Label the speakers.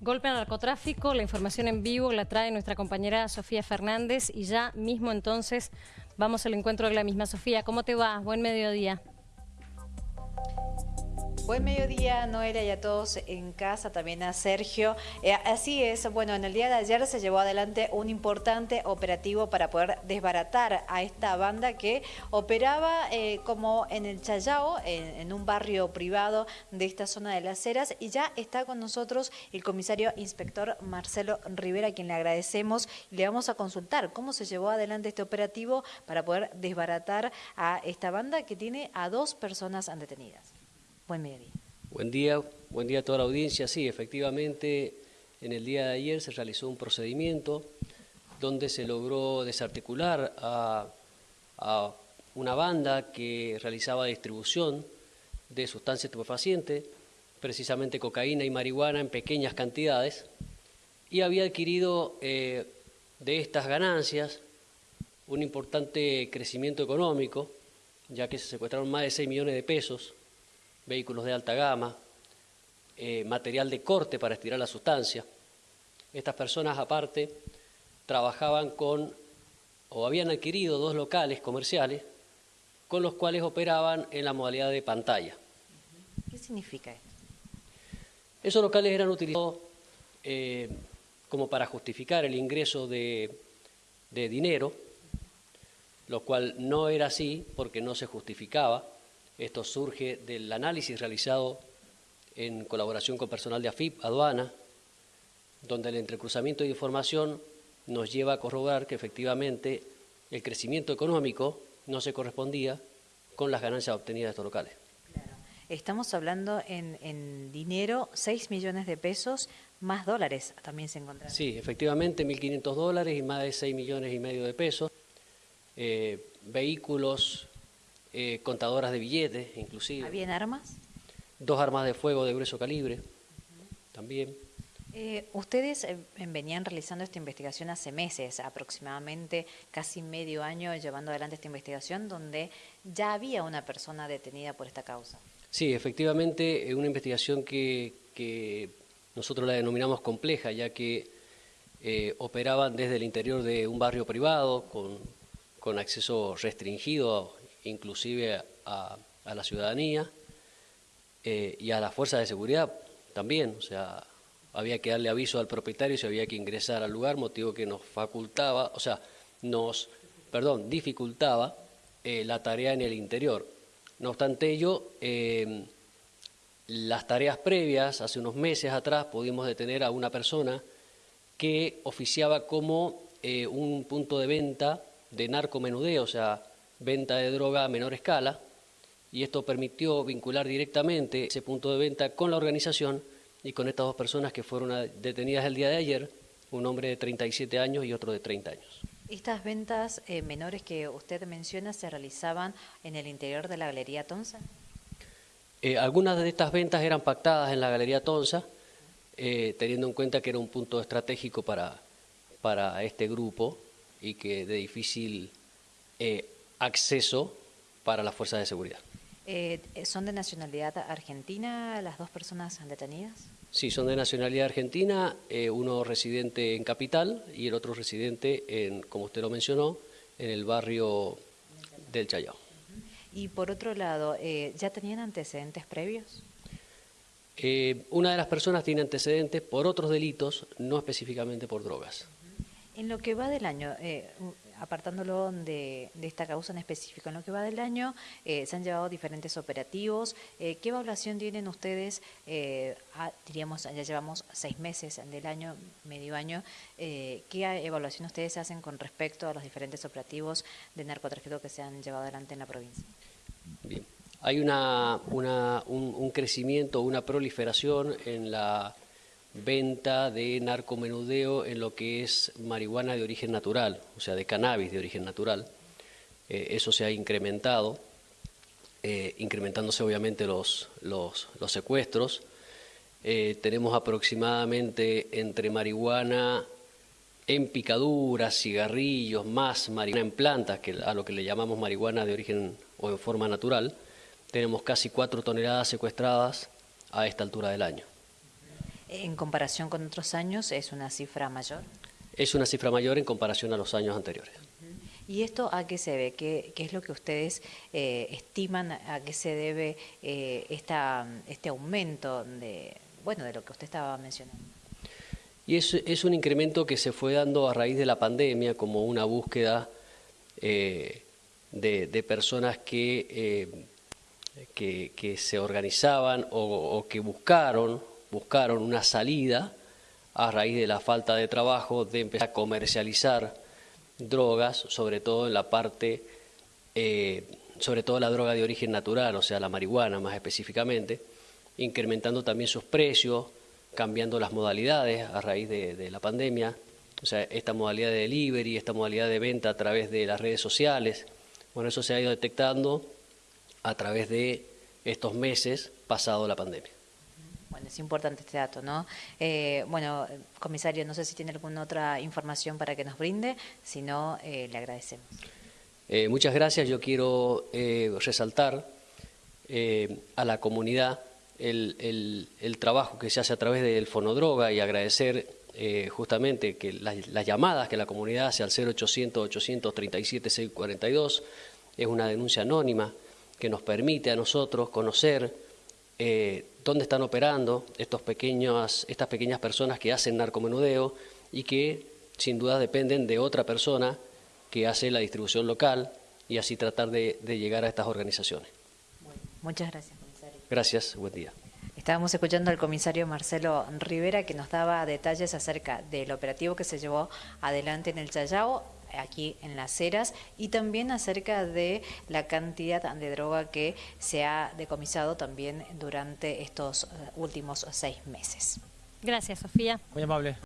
Speaker 1: Golpe al narcotráfico, la información en vivo la trae nuestra compañera Sofía Fernández y ya mismo entonces vamos al encuentro de la misma Sofía. ¿Cómo te va? Buen mediodía.
Speaker 2: Buen mediodía, Noelia, y a todos en casa, también a Sergio. Eh, así es, bueno, en el día de ayer se llevó adelante un importante operativo para poder desbaratar a esta banda que operaba eh, como en el Chayao, en, un barrio privado de esta zona de las Heras, y ya está con nosotros el comisario inspector Marcelo Rivera, a quien le agradecemos, y le vamos a consultar cómo se llevó adelante este operativo para poder desbaratar a esta banda que tiene a dos personas detenidas. Buen.
Speaker 3: Buen día, buen día a toda la audiencia. Sí, efectivamente, en el día de ayer se realizó un procedimiento donde se logró desarticular a, una banda que realizaba distribución de sustancias estupefacientes, precisamente cocaína y marihuana en pequeñas cantidades, y había adquirido eh, de estas ganancias un importante crecimiento económico, ya que se secuestraron más de 6 millones de pesos vehículos de alta gama, eh, material de corte para estirar la sustancia. Estas personas aparte trabajaban con o habían adquirido dos locales comerciales con los cuales operaban en la modalidad de pantalla.
Speaker 2: ¿Qué significa esto?
Speaker 3: Esos locales eran utilizados eh, como para justificar el ingreso de, de dinero, lo cual no era así porque no se justificaba esto surge del análisis realizado en colaboración con personal de AFIP, aduana, donde el entrecruzamiento de información nos lleva a corroborar que efectivamente el crecimiento económico no se correspondía con las ganancias obtenidas de estos locales.
Speaker 2: Estamos hablando en, dinero, 6 millones de pesos, más dólares también se encontraron.
Speaker 3: Sí, efectivamente, 1.500 dólares y más de 6 millones y medio de pesos. Eh, vehículos eh, contadoras de billetes, inclusive.
Speaker 2: ¿Habían armas?
Speaker 3: Dos armas de fuego de grueso calibre, también.
Speaker 2: Eh, ustedes eh, venían realizando esta investigación hace meses, aproximadamente casi medio año llevando adelante esta investigación, donde ya había una persona detenida por esta causa.
Speaker 3: Sí, efectivamente, una investigación que, nosotros la denominamos compleja, ya que operaban desde el interior de un barrio privado con, con acceso restringido inclusive a, la ciudadanía eh, y a las fuerzas de seguridad también, o sea, había que darle aviso al propietario si había que ingresar al lugar, motivo que nos facultaba, o sea, nos, perdón, dificultaba eh, la tarea en el interior. No obstante ello, eh, las tareas previas, hace unos meses atrás, pudimos detener a una persona que oficiaba como un punto de venta de narcomenudeo, o sea, venta de droga a menor escala y esto permitió vincular directamente ese punto de venta con la organización y con estas dos personas que fueron detenidas el día de ayer, un hombre de 37 años y otro de 30 años.
Speaker 2: ¿Estas ventas eh, menores que usted menciona se realizaban en el interior de la Galería Tonsa?
Speaker 3: Eh, algunas de estas ventas eran pactadas en la Galería Tonsa, eh, teniendo en cuenta que era un punto estratégico para, para este grupo y que de difícil acceso para las fuerzas de seguridad.
Speaker 2: Eh, ¿Son de nacionalidad argentina las dos personas detenidas?
Speaker 3: Sí, son de nacionalidad argentina, eh, uno residente en Capital y el otro residente, en, como usted lo mencionó, en el barrio del Chayao.
Speaker 2: Y por otro lado, eh, ¿ya tenían antecedentes previos?
Speaker 3: una de las personas tiene antecedentes por otros delitos, no específicamente por drogas.
Speaker 2: En lo que va del año, apartándolo de, esta causa en específico, en lo que va del año eh, se han llevado diferentes operativos. Eh, ¿Qué evaluación tienen ustedes? Eh, diríamos, ya llevamos seis meses del año, medio año. ¿Qué evaluación ustedes hacen con respecto a los diferentes operativos de narcotráfico que se han llevado adelante en la provincia?
Speaker 3: Bien. Hay una, una un, un crecimiento, una proliferación en la venta de narcomenudeo en lo que es marihuana de origen natural, o sea, de cannabis de origen natural. Eh, eso se ha incrementado, eh, incrementándose obviamente los, los, secuestros. Eh, tenemos aproximadamente entre marihuana en picaduras, cigarrillos, más marihuana en plantas, que a lo que le llamamos marihuana de origen o en forma natural, tenemos casi cuatro toneladas secuestradas a esta altura del año.
Speaker 2: En comparación con otros años, ¿es una cifra mayor?
Speaker 3: Es una cifra mayor en comparación a los años anteriores.
Speaker 2: ¿Y esto a qué se ve? ¿Qué, qué es lo que ustedes eh, estiman? ¿A qué se debe eh, esta, este aumento de, bueno, de lo que usted estaba mencionando?
Speaker 3: Y es, es un incremento que se fue dando a raíz de la pandemia como una búsqueda eh, de, de, personas que, eh, que, que, se organizaban o, o, que buscaron, buscaron una salida a raíz de la falta de trabajo de empezar a comercializar drogas, sobre todo en la parte, eh, sobre todo la droga de origen natural, o sea, la marihuana más específicamente, incrementando también sus precios, cambiando las modalidades a raíz de, de, la pandemia, o sea, esta modalidad de delivery, esta modalidad de venta a través de las redes sociales, bueno, eso se ha ido detectando a través de estos meses pasado la pandemia.
Speaker 2: Bueno, es importante este dato, ¿no? Eh, bueno, comisario, no sé si tiene alguna otra información para que nos brinde, si no, eh, le agradecemos.
Speaker 3: Eh, muchas gracias. Yo quiero resaltar a la comunidad el, trabajo que se hace a través del Fonodroga y agradecer justamente que las, las, llamadas que la comunidad hace al 0800-837-642 es una denuncia anónima que nos permite a nosotros conocer eh, dónde están operando estos pequeños, estas pequeñas personas que hacen narcomenudeo y que sin duda dependen de otra persona que hace la distribución local y así tratar de, de llegar a estas organizaciones.
Speaker 2: Bueno, muchas gracias.
Speaker 3: Gracias, buen día.
Speaker 2: Estábamos escuchando al comisario Marcelo Rivera que nos daba detalles acerca del operativo que se llevó adelante en el Chayao, aquí en Las Heras, y también acerca de la cantidad de droga que se ha decomisado también durante estos últimos seis meses.
Speaker 1: Gracias, Sofía.
Speaker 4: Muy amable.